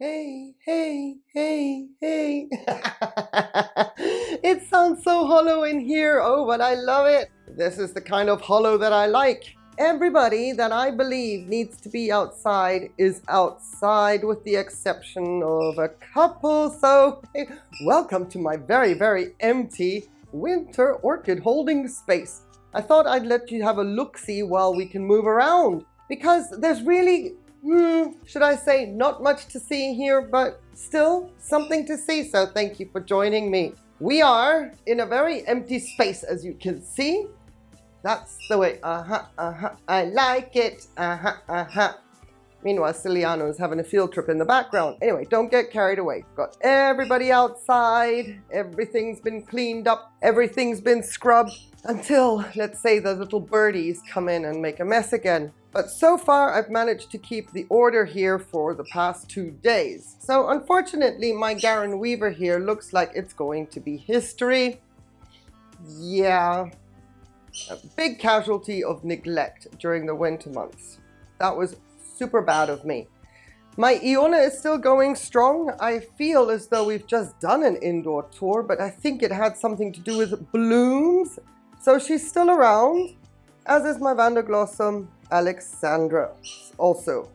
hey, hey, hey, hey. it sounds so hollow in here. Oh, but I love it. This is the kind of hollow that I like. Everybody that I believe needs to be outside is outside with the exception of a couple. So hey, welcome to my very, very empty winter orchid holding space. I thought I'd let you have a look-see while we can move around because there's really hmm, should I say, not much to see here, but still something to see. So thank you for joining me. We are in a very empty space, as you can see. That's the way, uh-huh, uh-huh, I like it, uh-huh, uh-huh. Meanwhile, Ciliano is having a field trip in the background. Anyway, don't get carried away. Got everybody outside. Everything's been cleaned up. Everything's been scrubbed until, let's say, the little birdies come in and make a mess again. But so far, I've managed to keep the order here for the past two days. So unfortunately, my Garin Weaver here looks like it's going to be history. Yeah, a big casualty of neglect during the winter months. That was super bad of me. My Iona is still going strong. I feel as though we've just done an indoor tour, but I think it had something to do with blooms. So she's still around, as is my Vanderglossum Alexandra, also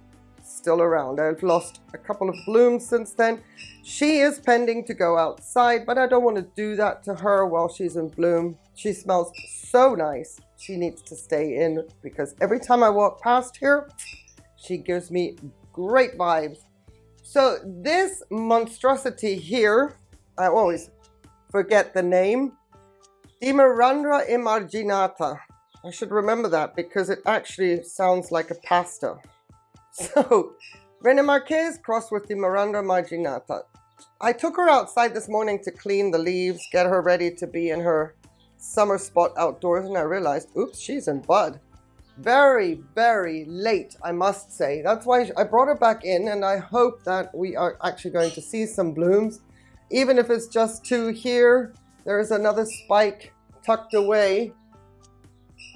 still around. I've lost a couple of blooms since then. She is pending to go outside, but I don't want to do that to her while she's in bloom. She smells so nice. She needs to stay in because every time I walk past here, she gives me great vibes. So this monstrosity here, I always forget the name, Dimerandra emarginata. I should remember that because it actually sounds like a pasta. So, René Marquez crossed with Dimerandra emarginata. I took her outside this morning to clean the leaves, get her ready to be in her summer spot outdoors, and I realized, oops, she's in bud very, very late, I must say. That's why I brought her back in and I hope that we are actually going to see some blooms. Even if it's just two here, there's another spike tucked away.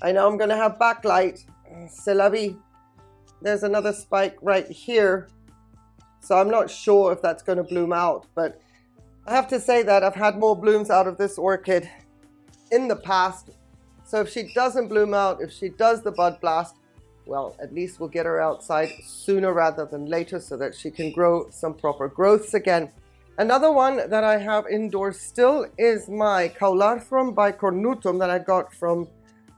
I know I'm going to have backlight. C'est la vie. There's another spike right here. So I'm not sure if that's going to bloom out, but I have to say that I've had more blooms out of this orchid in the past so if she doesn't bloom out, if she does the bud blast, well, at least we'll get her outside sooner rather than later so that she can grow some proper growths again. Another one that I have indoors still is my Caularthron bicornutum that I got from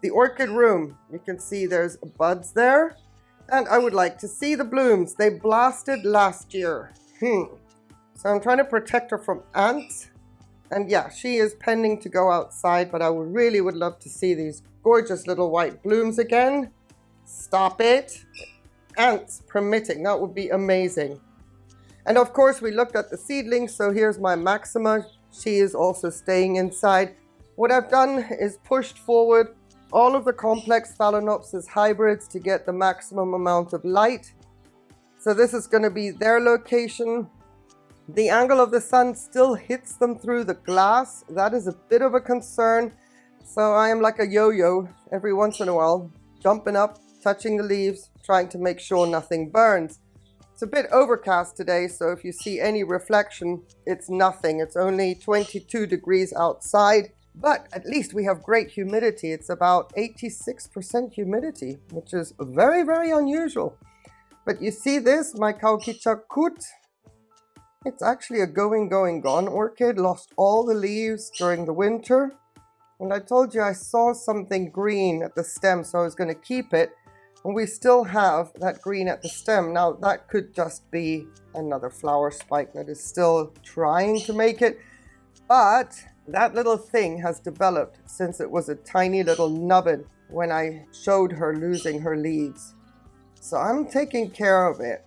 the orchid room. You can see there's buds there. And I would like to see the blooms. They blasted last year. Hmm. So I'm trying to protect her from ants and yeah, she is pending to go outside, but I really would love to see these gorgeous little white blooms again. Stop it. Ants permitting, that would be amazing. And of course, we looked at the seedlings. So here's my Maxima. She is also staying inside. What I've done is pushed forward all of the complex Phalaenopsis hybrids to get the maximum amount of light. So this is going to be their location. The angle of the sun still hits them through the glass. That is a bit of a concern. So I am like a yo-yo every once in a while, jumping up, touching the leaves, trying to make sure nothing burns. It's a bit overcast today, so if you see any reflection, it's nothing. It's only 22 degrees outside, but at least we have great humidity. It's about 86% humidity, which is very, very unusual. But you see this, my Kaukichakut, it's actually a going, going, gone orchid, lost all the leaves during the winter. And I told you I saw something green at the stem, so I was going to keep it. And we still have that green at the stem. Now that could just be another flower spike that is still trying to make it. But that little thing has developed since it was a tiny little nubbin when I showed her losing her leaves. So I'm taking care of it.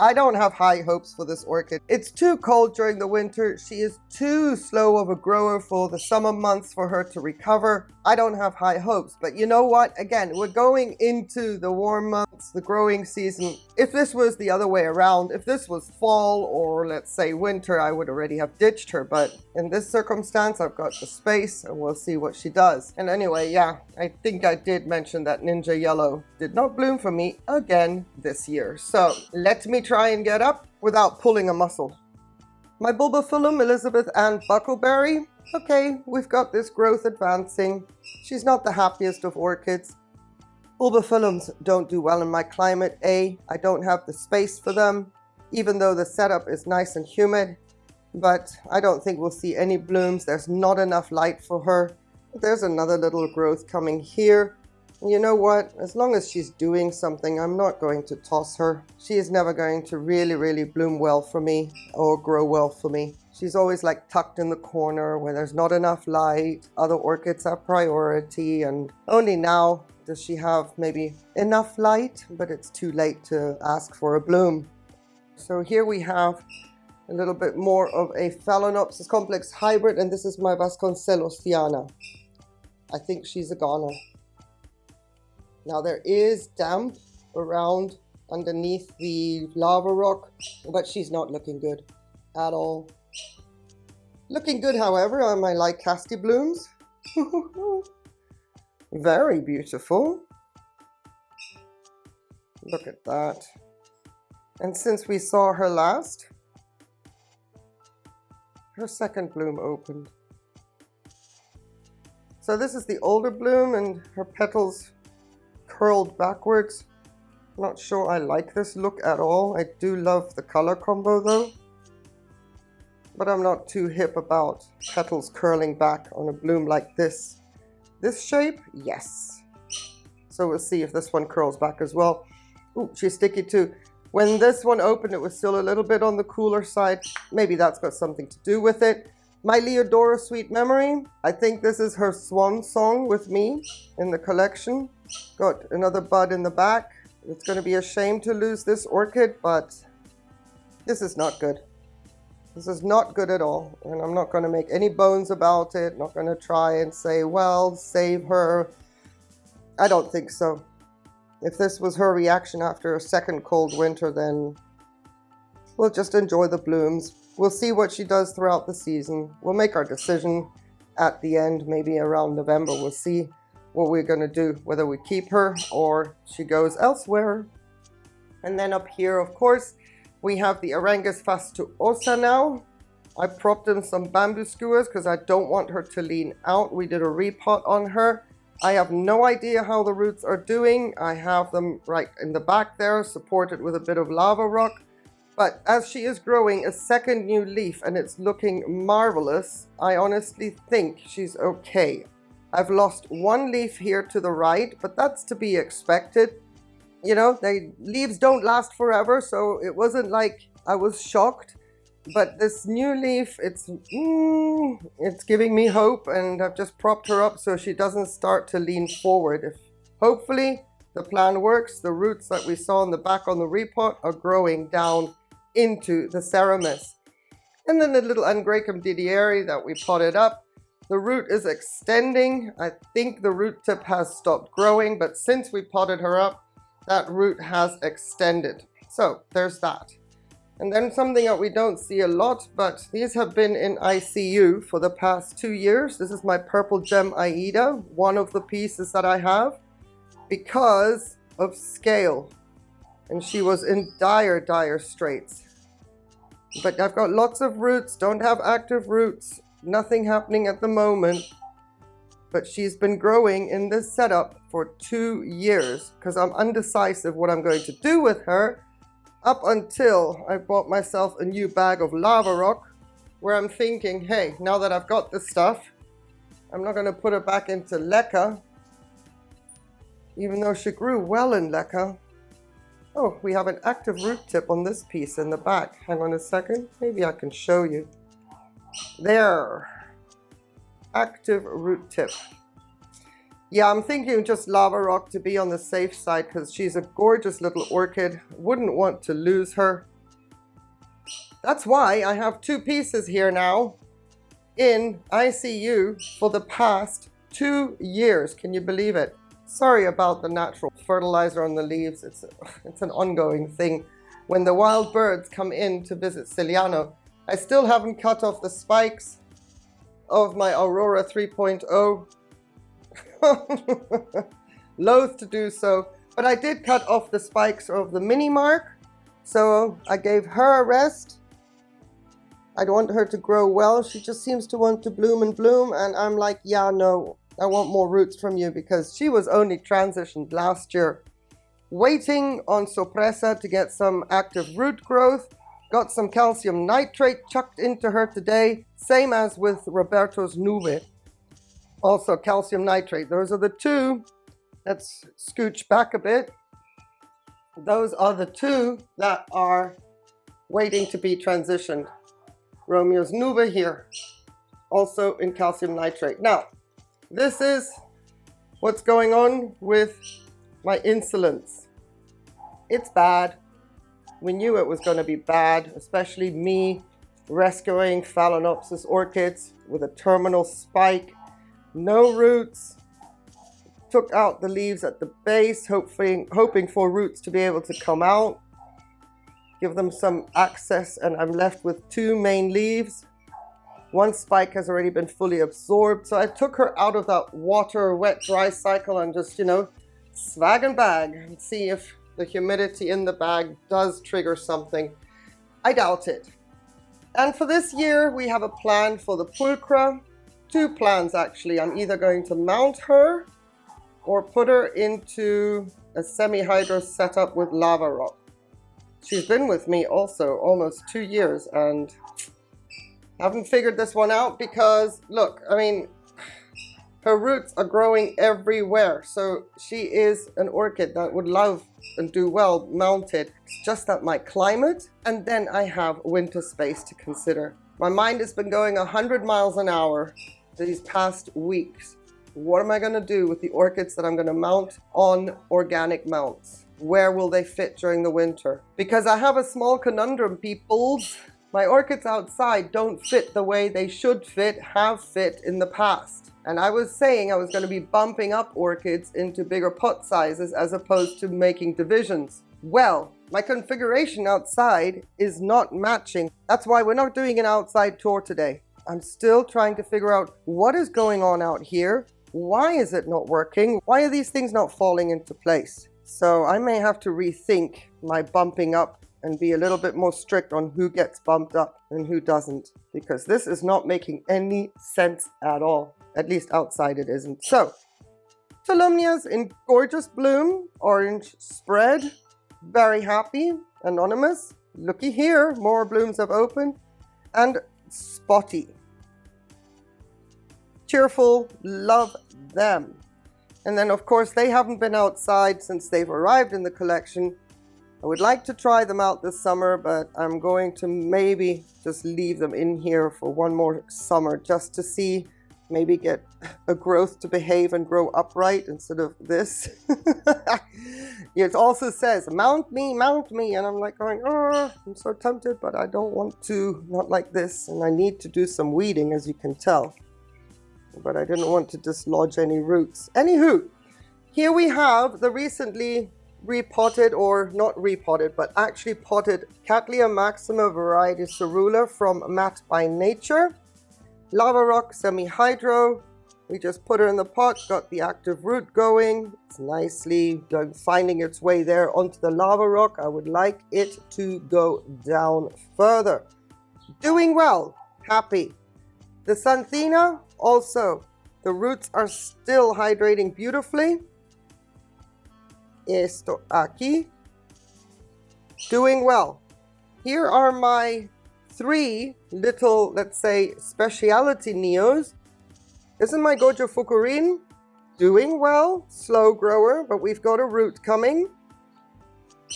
I don't have high hopes for this orchid. It's too cold during the winter. She is too slow of a grower for the summer months for her to recover. I don't have high hopes, but you know what? Again, we're going into the warm months, the growing season. If this was the other way around, if this was fall or let's say winter, I would already have ditched her. But in this circumstance, I've got the space and we'll see what she does. And anyway, yeah, I think I did mention that Ninja Yellow did not bloom for me again this year. So let me try and get up without pulling a muscle. My Bulbophyllum Elizabeth Ann Buckleberry. Okay, we've got this growth advancing. She's not the happiest of orchids. Bulbophyllums don't do well in my climate. A, I don't have the space for them, even though the setup is nice and humid. But I don't think we'll see any blooms. There's not enough light for her. There's another little growth coming here. You know what? As long as she's doing something, I'm not going to toss her. She is never going to really, really bloom well for me or grow well for me. She's always like tucked in the corner where there's not enough light. Other orchids are priority and only now does she have maybe enough light, but it's too late to ask for a bloom. So here we have a little bit more of a Phalaenopsis complex hybrid, and this is my Vasconcelosiana. I think she's a goner. Now there is damp around underneath the lava rock, but she's not looking good at all. Looking good, however, are my Lycaste blooms. Very beautiful. Look at that. And since we saw her last, her second bloom opened. So this is the older bloom and her petals curled backwards. Not sure I like this look at all. I do love the color combo though. But I'm not too hip about petals curling back on a bloom like this. This shape, yes. So we'll see if this one curls back as well. Ooh, she's sticky too. When this one opened, it was still a little bit on the cooler side. Maybe that's got something to do with it. My Leodora Sweet Memory, I think this is her swan song with me in the collection. Got another bud in the back. It's going to be a shame to lose this orchid, but this is not good. This is not good at all, and I'm not going to make any bones about it. Not going to try and say, well, save her. I don't think so. If this was her reaction after a second cold winter, then we'll just enjoy the blooms. We'll see what she does throughout the season. We'll make our decision at the end, maybe around November. We'll see what we're going to do, whether we keep her or she goes elsewhere. And then up here, of course, we have the Aerangis fastuosa now. I propped in some bamboo skewers because I don't want her to lean out. We did a repot on her. I have no idea how the roots are doing. I have them right in the back there, supported with a bit of lava rock. But as she is growing a second new leaf and it's looking marvelous, I honestly think she's okay. I've lost one leaf here to the right, but that's to be expected you know, they leaves don't last forever, so it wasn't like I was shocked. But this new leaf, it's mm, it's giving me hope, and I've just propped her up so she doesn't start to lean forward. If hopefully the plan works, the roots that we saw in the back on the repot are growing down into the Seramis. And then the little Angraecum didieri that we potted up, the root is extending. I think the root tip has stopped growing, but since we potted her up, that root has extended. So there's that. And then something that we don't see a lot, but these have been in ICU for the past two years. This is my Purple Gem Aida, one of the pieces that I have, because of scale. And she was in dire, dire straits. But I've got lots of roots, don't have active roots, nothing happening at the moment but she's been growing in this setup for two years because I'm undecisive what I'm going to do with her up until I bought myself a new bag of lava rock where I'm thinking, hey, now that I've got this stuff, I'm not going to put her back into leca, even though she grew well in leca. Oh, we have an active root tip on this piece in the back. Hang on a second. Maybe I can show you. There active root tip. Yeah, I'm thinking just lava rock to be on the safe side because she's a gorgeous little orchid. Wouldn't want to lose her. That's why I have two pieces here now in ICU for the past two years. Can you believe it? Sorry about the natural fertilizer on the leaves. It's, it's an ongoing thing. When the wild birds come in to visit Ciliano, I still haven't cut off the spikes of my Aurora 3.0. Loath to do so, but I did cut off the spikes of the mini mark. So I gave her a rest. I want her to grow well. She just seems to want to bloom and bloom. And I'm like, yeah, no, I want more roots from you because she was only transitioned last year. Waiting on Sopressa to get some active root growth. Got some calcium nitrate chucked into her today. Same as with Roberto's Nube. Also calcium nitrate. Those are the two. Let's scooch back a bit. Those are the two that are waiting to be transitioned. Romeo's Nube here, also in calcium nitrate. Now, this is what's going on with my insolence. It's bad. We knew it was going to be bad, especially me rescuing Phalaenopsis orchids with a terminal spike, no roots, took out the leaves at the base, hoping, hoping for roots to be able to come out give them some access and I'm left with two main leaves. One spike has already been fully absorbed. So I took her out of that water wet dry cycle and just, you know, swag and bag and see if the humidity in the bag does trigger something. I doubt it. And for this year, we have a plan for the pulchra. Two plans actually. I'm either going to mount her or put her into a semi-hydro setup with lava rock she's been with me also almost two years and haven't figured this one out because look, I mean, her roots are growing everywhere. So she is an orchid that would love and do well mounted. It's just that my climate and then I have winter space to consider. My mind has been going 100 miles an hour these past weeks. What am I going to do with the orchids that I'm going to mount on organic mounts? where will they fit during the winter? Because I have a small conundrum, peoples. My orchids outside don't fit the way they should fit, have fit in the past. And I was saying I was going to be bumping up orchids into bigger pot sizes as opposed to making divisions. Well, my configuration outside is not matching. That's why we're not doing an outside tour today. I'm still trying to figure out what is going on out here. Why is it not working? Why are these things not falling into place? So I may have to rethink my bumping up and be a little bit more strict on who gets bumped up and who doesn't because this is not making any sense at all. At least outside it isn't. So, Tolumnias in gorgeous bloom, orange spread, very happy, anonymous, looky here, more blooms have opened, and spotty. Cheerful, love them. And then of course they haven't been outside since they've arrived in the collection. I would like to try them out this summer, but I'm going to maybe just leave them in here for one more summer just to see, maybe get a growth to behave and grow upright instead of this. it also says, mount me, mount me. And I'm like going, oh, I'm so tempted, but I don't want to, not like this. And I need to do some weeding, as you can tell but I didn't want to dislodge any roots. Anywho, here we have the recently repotted or not repotted but actually potted Cattleya maxima variety Cerula from Matt by Nature. Lava rock semi-hydro. We just put her in the pot, got the active root going. It's nicely finding its way there onto the lava rock. I would like it to go down further. Doing well, happy. The Xanthina, also, the roots are still hydrating beautifully. Esto aquí. Doing well. Here are my three little, let's say, speciality neos. This Isn't my Gojo Fukurin doing well? Slow grower, but we've got a root coming.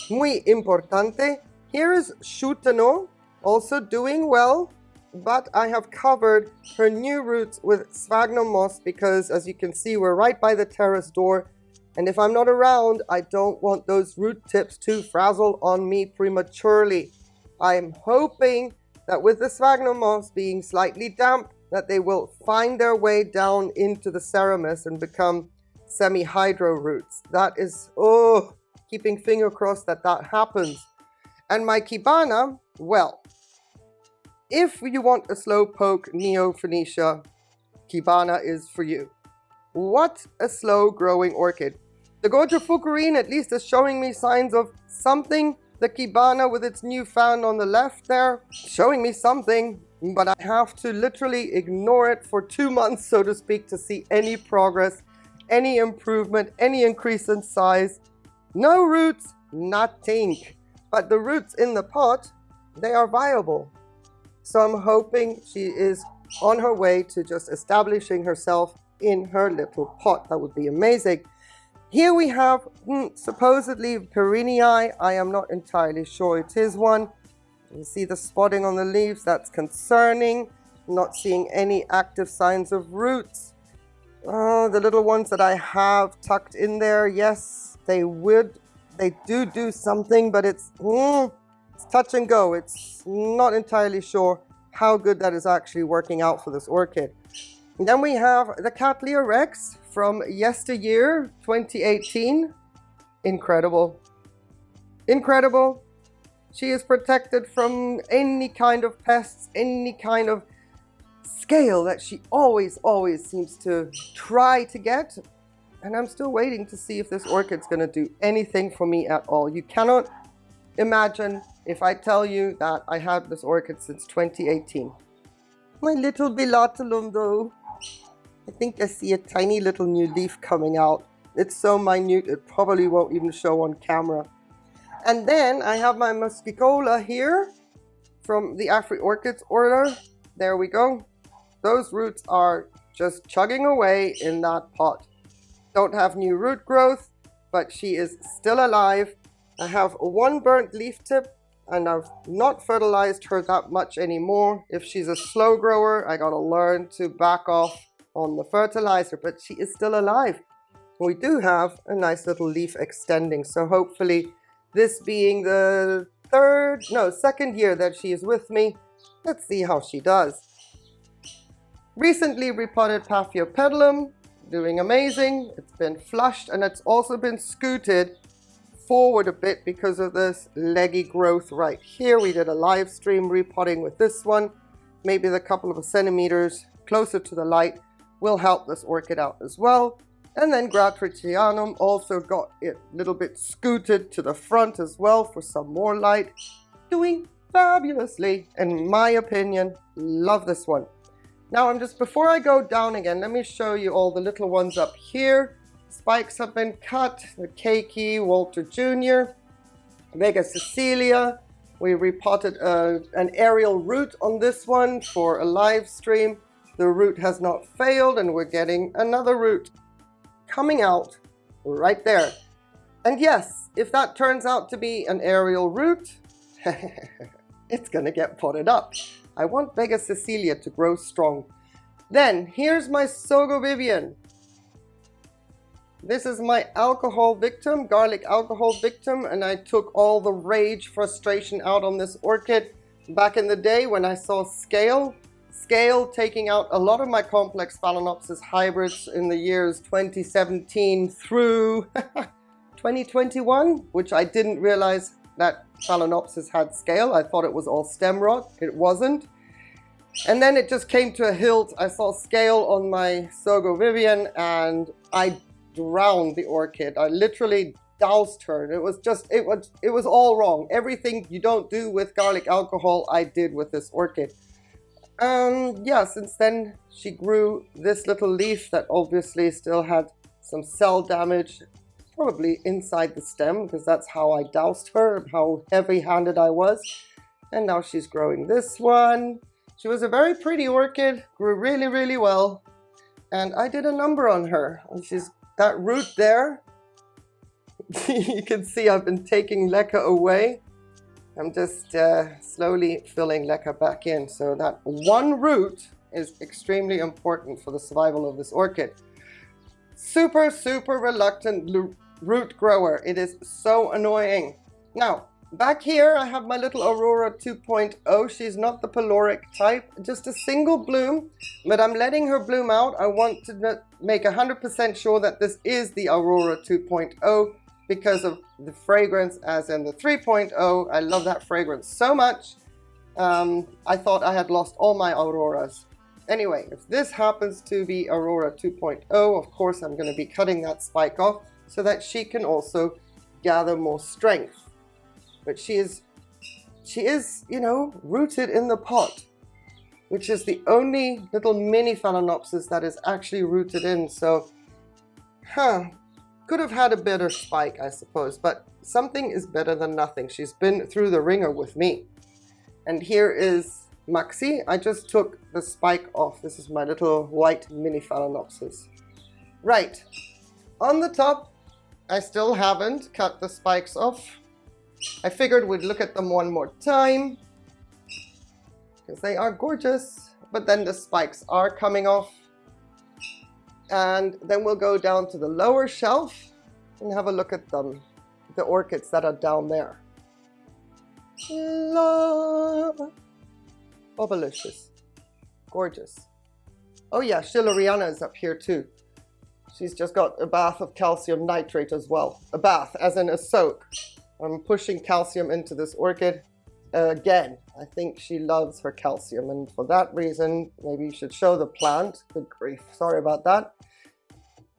Muy importante. Here is Shutano, also doing well but I have covered her new roots with sphagnum moss because as you can see we're right by the terrace door and if I'm not around I don't want those root tips to frazzle on me prematurely. I'm hoping that with the sphagnum moss being slightly damp that they will find their way down into the Seramis and become semi-hydro roots. That is, oh, keeping finger crossed that that happens. And my Kibana, well, if you want a slowpoke Neofinetia, Kibana is for you. What a slow growing orchid. The Gojo Fukurin at least is showing me signs of something. The Kibana with its new fan on the left there, showing me something. but I have to literally ignore it for two months, so to speak, to see any progress, any improvement, any increase in size. No roots, nothing. But the roots in the pot, they are viable. So I'm hoping she is on her way to just establishing herself in her little pot. That would be amazing. Here we have hmm, supposedly Perenniae. I am not entirely sure it is one. You see the spotting on the leaves, that's concerning. Not seeing any active signs of roots. Oh, the little ones that I have tucked in there, yes, they would, they do do something, but it's, mm, it's touch and go. It's not entirely sure how good that is actually working out for this orchid. And then we have the Cattleya Rex from yesteryear 2018. Incredible. Incredible. She is protected from any kind of pests, any kind of scale that she always, always seems to try to get. And I'm still waiting to see if this orchid's going to do anything for me at all. You cannot imagine if I tell you that I had this orchid since 2018. My little Bilatilum though. I think I see a tiny little new leaf coming out. It's so minute it probably won't even show on camera. And then I have my Muscicola here from the Afri Orchids order. There we go. Those roots are just chugging away in that pot. Don't have new root growth, but she is still alive. I have one burnt leaf tip and I've not fertilized her that much anymore. If she's a slow grower, I gotta learn to back off on the fertilizer, but she is still alive. We do have a nice little leaf extending, so hopefully this being the third, no, second year that she is with me, let's see how she does. Recently repotted Paphiopedilum, doing amazing. It's been flushed and it's also been scooted forward a bit because of this leggy growth right here. We did a live stream repotting with this one. Maybe the couple of centimeters closer to the light will help this orchid out as well. And then Gratrixianum also got it a little bit scooted to the front as well for some more light. Doing fabulously, in my opinion. Love this one. Now I'm just, before I go down again, let me show you all the little ones up here. Spikes have been cut, the Keiki, Walter Jr., Vega Cecilia. We repotted uh, an aerial root on this one for a live stream. The root has not failed and we're getting another root coming out right there. And yes, if that turns out to be an aerial root, it's gonna get potted up. I want Vega Cecilia to grow strong. Then, here's my Sogo Vivian. This is my alcohol victim, garlic alcohol victim, and I took all the rage, frustration out on this orchid back in the day when I saw scale scale, taking out a lot of my complex Phalaenopsis hybrids in the years 2017 through 2021, which I didn't realize that Phalaenopsis had scale. I thought it was all stem rot. It wasn't. And then it just came to a hilt. I saw scale on my Sogo Vivian and I drowned the orchid. I literally doused her. It was just, it was, it was all wrong. Everything you don't do with garlic alcohol, I did with this orchid. Um, yeah, since then she grew this little leaf that obviously still had some cell damage, probably inside the stem, because that's how I doused her, how heavy-handed I was. And now she's growing this one. She was a very pretty orchid, grew really, really well. And I did a number on her. And she's that root there. you can see I've been taking leca away. I'm just uh, slowly filling leca back in. So that one root is extremely important for the survival of this orchid. Super, super reluctant root grower. It is so annoying. Now, back here I have my little Aurora 2.0. She's not the peloric type, just a single bloom, but I'm letting her bloom out. I want to make 100% sure that this is the Aurora 2.0 because of the fragrance as in the 3.0. I love that fragrance so much. Um, I thought I had lost all my Auroras. Anyway, if this happens to be Aurora 2.0, of course I'm going to be cutting that spike off so that she can also gather more strength. But she is, she is, you know, rooted in the pot. which is the only little mini Phalaenopsis that is actually rooted in. So, huh, could have had a better spike, I suppose, but something is better than nothing. She's been through the ringer with me. And here is Maxi. I just took the spike off. This is my little white mini Phalaenopsis. Right, on the top, I still haven't cut the spikes off. I figured we'd look at them one more time because they are gorgeous. But then the spikes are coming off. And then we'll go down to the lower shelf and have a look at them, the orchids that are down there. Love. Bubblicious. Gorgeous. Oh yeah, Schilleriana is up here too. She's just got a bath of calcium nitrate as well. A bath, as in a soak. I'm pushing calcium into this orchid. Again, I think she loves her calcium and for that reason, maybe you should show the plant. Good grief, sorry about that.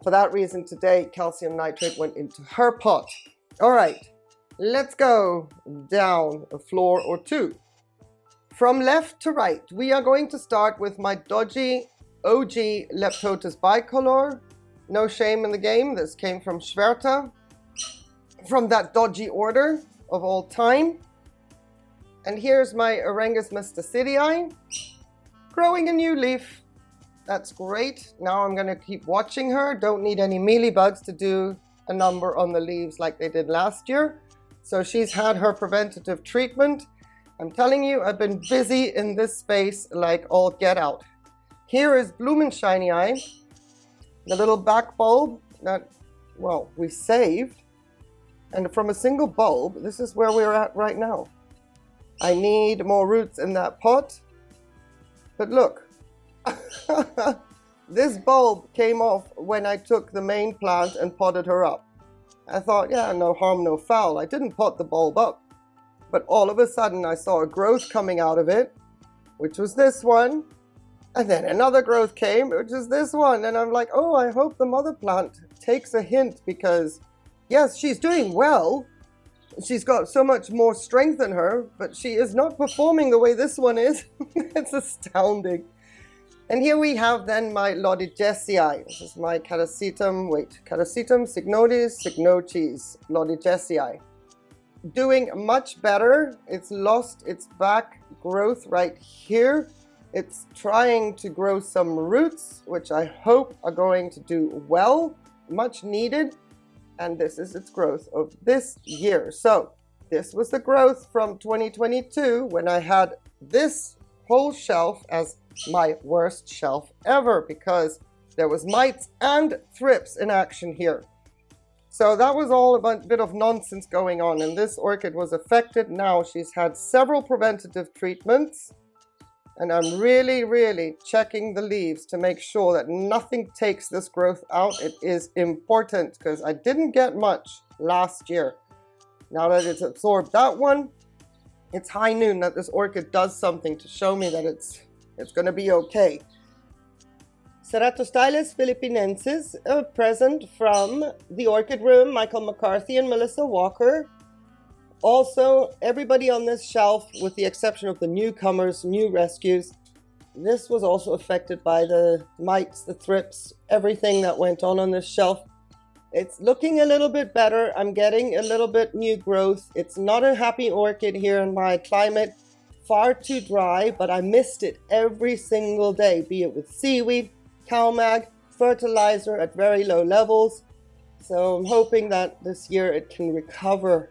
For that reason today, calcium nitrate went into her pot. All right, let's go down a floor or two. From left to right, we are going to start with my dodgy OG Leptotes bicolor. No shame in the game, this came from Schwerter. From that dodgy order of all time. And here's my Aerangis mystacidii growing a new leaf. That's great. Now I'm going to keep watching her. Don't need any mealybugs to do a number on the leaves like they did last year. So she's had her preventative treatment. I'm telling you, I've been busy in this space like all get out. Here is Blumenscheinii, the little back bulb that, well, we saved. And from a single bulb, this is where we're at right now. I need more roots in that pot. But look, this bulb came off when I took the main plant and potted her up. I thought, yeah, no harm, no foul. I didn't pot the bulb up. But all of a sudden I saw a growth coming out of it, which was this one. And then another growth came, which is this one. And I'm like, oh, I hope the mother plant takes a hint because, yes, she's doing well, she's got so much more strength in her, but she is not performing the way this one is. it's astounding. And here we have then my Loddigesii. This is my Catasetum, wait, Catasetum Cycnodes cycnoches, Loddigesii. Doing much better. It's lost its back growth right here. It's trying to grow some roots, which I hope are going to do well, much needed and this is its growth of this year. So this was the growth from 2022 when I had this whole shelf as my worst shelf ever because there was mites and thrips in action here. So that was all a bit of nonsense going on and this orchid was affected. Now she's had several preventative treatments and I'm really, really checking the leaves to make sure that nothing takes this growth out. It is important because I didn't get much last year. Now that it's absorbed that one, it's high noon that this orchid does something to show me that it's it's going to be okay. Ceratostylis philippinensis, a uh, present from the Orchid Room, Michael McCarthy and Melissa Walker. Also, everybody on this shelf, with the exception of the newcomers, new rescues, this was also affected by the mites, the thrips, everything that went on on this shelf. It's looking a little bit better. I'm getting a little bit new growth. It's not a happy orchid here in my climate. Far too dry, but I mist it every single day, be it with seaweed, CalMag, fertilizer at very low levels. So I'm hoping that this year it can recover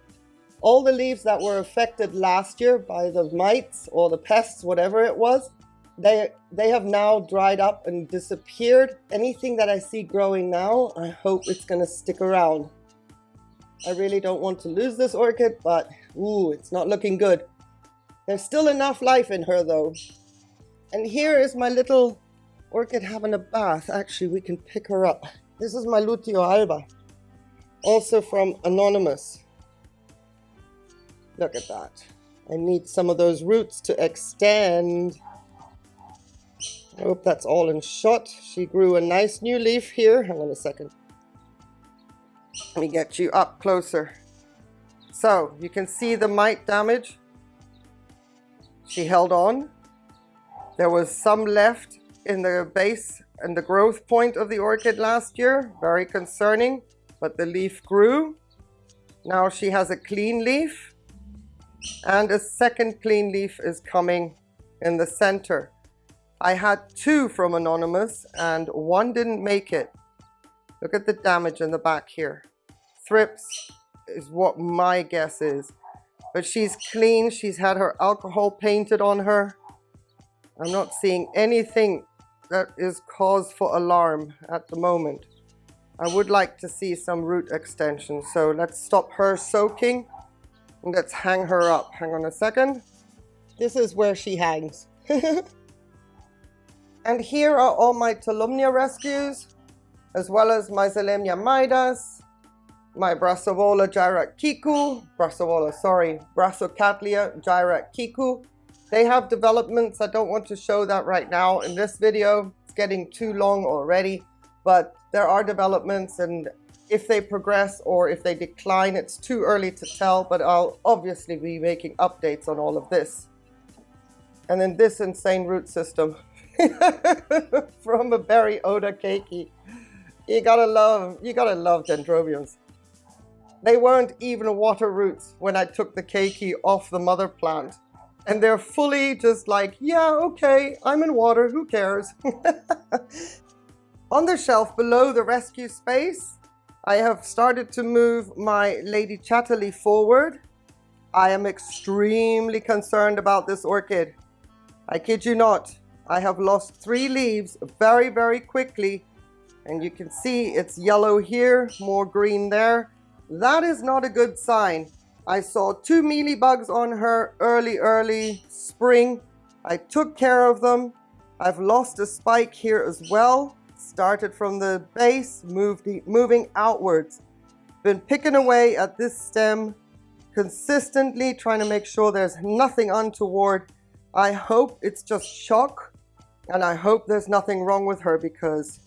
all the leaves that were affected last year by the mites or the pests, whatever it was, they, they have now dried up and disappeared. Anything that I see growing now, I hope it's going to stick around. I really don't want to lose this orchid, but ooh, it's not looking good. There's still enough life in her though. And here is my little orchid having a bath. Actually, we can pick her up. This is my Luteal alba, also from Anonymous. Look at that. I need some of those roots to extend. I hope that's all in shot. She grew a nice new leaf here. Hang on a second. Let me get you up closer. So you can see the mite damage. She held on. There was some left in the base and the growth point of the orchid last year. Very concerning, but the leaf grew. Now she has a clean leaf and a second clean leaf is coming in the center. I had two from Anonymous and one didn't make it. Look at the damage in the back here. Thrips is what my guess is. But she's clean. She's had her alcohol painted on her. I'm not seeing anything that is cause for alarm at the moment. I would like to see some root extension. So let's stop her soaking. Let's hang her up. Hang on a second. This is where she hangs. and here are all my Tolumnia rescues, as well as my Zillemnia midas, my Brassavola Kiku, Brassavola, sorry, Brassicatlia Kiku. They have developments. I don't want to show that right now in this video. It's getting too long already, but there are developments and if they progress or if they decline, it's too early to tell, but I'll obviously be making updates on all of this. And then this insane root system from a berry Oda keiki. You gotta love, you gotta love dendrobiums. They weren't even water roots when I took the keiki off the mother plant. And they're fully just like, yeah, okay, I'm in water, who cares? On the shelf below the rescue space, I have started to move my Lady Chatterley forward. I am extremely concerned about this orchid. I kid you not. I have lost three leaves very, very quickly. And you can see it's yellow here, more green there. That is not a good sign. I saw two mealybugs on her early, early spring. I took care of them. I've lost a spike here as well. Started from the base, moved, moving outwards. Been picking away at this stem consistently, trying to make sure there's nothing untoward. I hope it's just shock and I hope there's nothing wrong with her because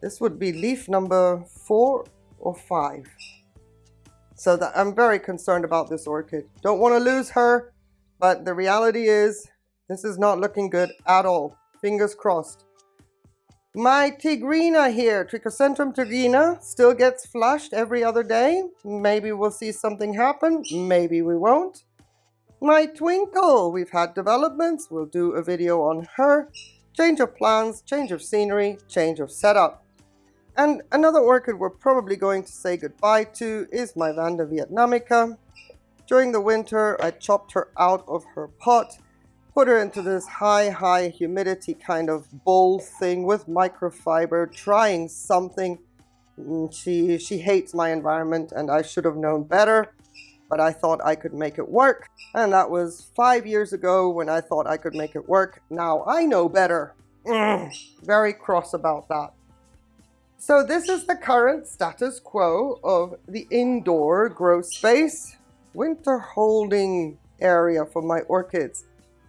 this would be leaf number four or five. So that I'm very concerned about this orchid. Don't want to lose her, but the reality is this is not looking good at all. Fingers crossed. My Tigrina here, Trichocentrum tigrina, still gets flushed every other day. Maybe we'll see something happen, maybe we won't. My Twinkle, we've had developments, we'll do a video on her. Change of plans, change of scenery, change of setup. And another orchid we're probably going to say goodbye to is my Vanda Vietnamica. During the winter, I chopped her out of her pot, put her into this high, high humidity kind of bowl thing with microfiber, trying something. Mm, she, she hates my environment and I should have known better, but I thought I could make it work. And that was five years ago when I thought I could make it work. Now I know better. Mm, very cross about that. So this is the current status quo of the indoor grow space winter holding area for my orchids.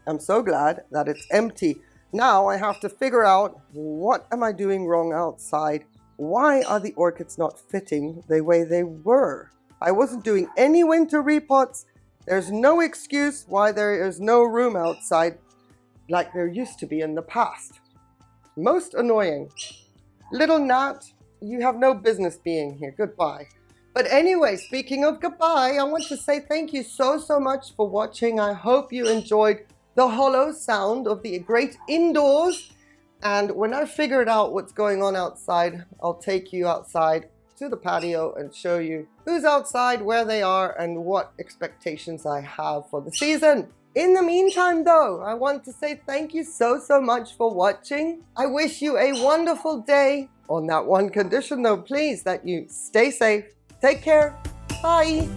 I'm so glad that it's empty. Now I have to figure out what am I doing wrong outside? Why are the orchids not fitting the way they were? I wasn't doing any winter repots. There's no excuse why there is no room outside like there used to be in the past. Most annoying. Little Nat, you have no business being here. Goodbye. But anyway, speaking of goodbye, I want to say thank you so, so much for watching. I hope you enjoyed the hollow sound of the great indoors. And when I figured out what's going on outside, I'll take you outside to the patio and show you who's outside, where they are, and what expectations I have for the season. In the meantime though, I want to say thank you so, so much for watching. I wish you a wonderful day. On that one condition though, please, that you stay safe. Take care. Bye.